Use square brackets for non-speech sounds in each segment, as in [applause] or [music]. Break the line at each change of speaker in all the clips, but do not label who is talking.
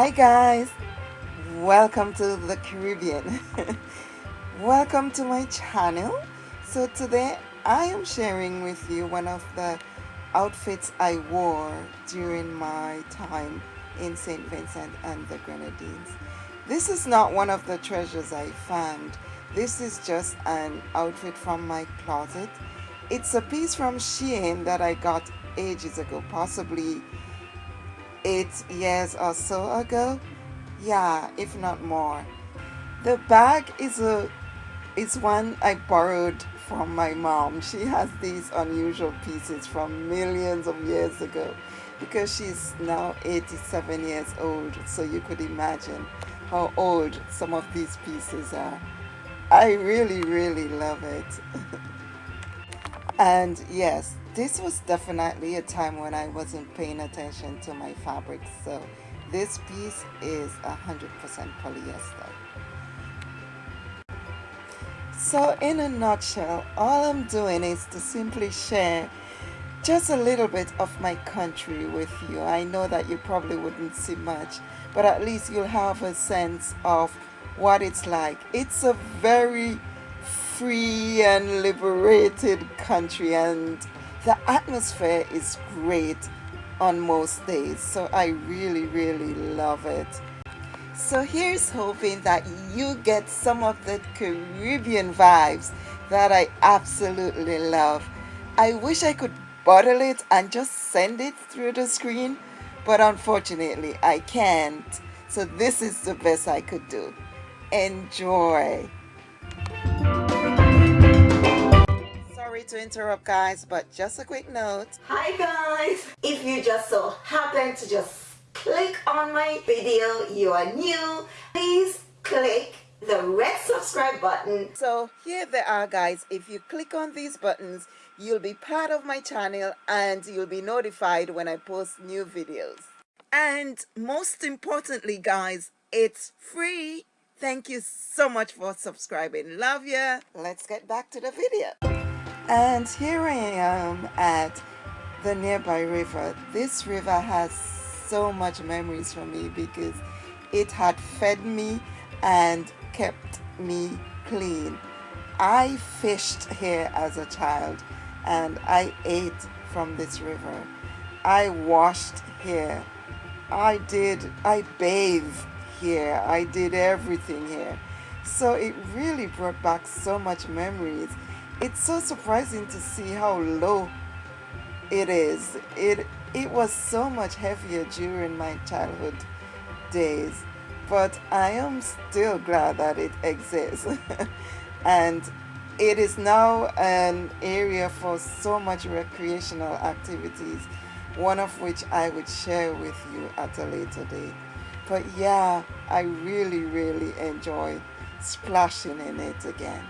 Hi guys, welcome to the Caribbean. [laughs] welcome to my channel. So today I am sharing with you one of the outfits I wore during my time in St. Vincent and the Grenadines. This is not one of the treasures I found. This is just an outfit from my closet. It's a piece from Shein that I got ages ago, possibly eight years or so ago. Yeah, if not more. The bag is a is one I borrowed from my mom. She has these unusual pieces from millions of years ago because she's now 87 years old. So you could imagine how old some of these pieces are. I really, really love it. [laughs] and yes, this was definitely a time when I wasn't paying attention to my fabrics. So this piece is 100% polyester. So in a nutshell, all I'm doing is to simply share just a little bit of my country with you. I know that you probably wouldn't see much, but at least you'll have a sense of what it's like. It's a very free and liberated country and the atmosphere is great on most days. So I really, really love it. So here's hoping that you get some of the Caribbean vibes that I absolutely love. I wish I could bottle it and just send it through the screen, but unfortunately I can't. So this is the best I could do. Enjoy. To interrupt guys, but just a quick note.
Hi guys! If you just so happen to just click on my video, you are new, please click the red subscribe button.
So here they are guys, if you click on these buttons, you'll be part of my channel and you'll be notified when I post new videos. And most importantly guys, it's free. Thank you so much for subscribing. Love ya. Let's get back to the video. And here I am at the nearby river. This river has so much memories for me because it had fed me and kept me clean. I fished here as a child and I ate from this river. I washed here. I did, I bathed here. I did everything here. So it really brought back so much memories. It's so surprising to see how low it is. It it was so much heavier during my childhood days, but I am still glad that it exists. [laughs] and it is now an area for so much recreational activities, one of which I would share with you at a later date. But yeah, I really, really enjoy splashing in it again.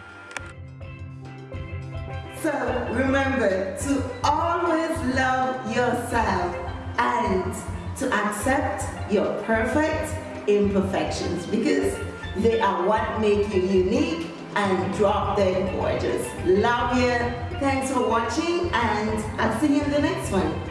So remember to always love yourself and to accept your perfect imperfections because they are what make you unique and drop dead gorgeous. Love you. Thanks for watching and I'll see you in the next one.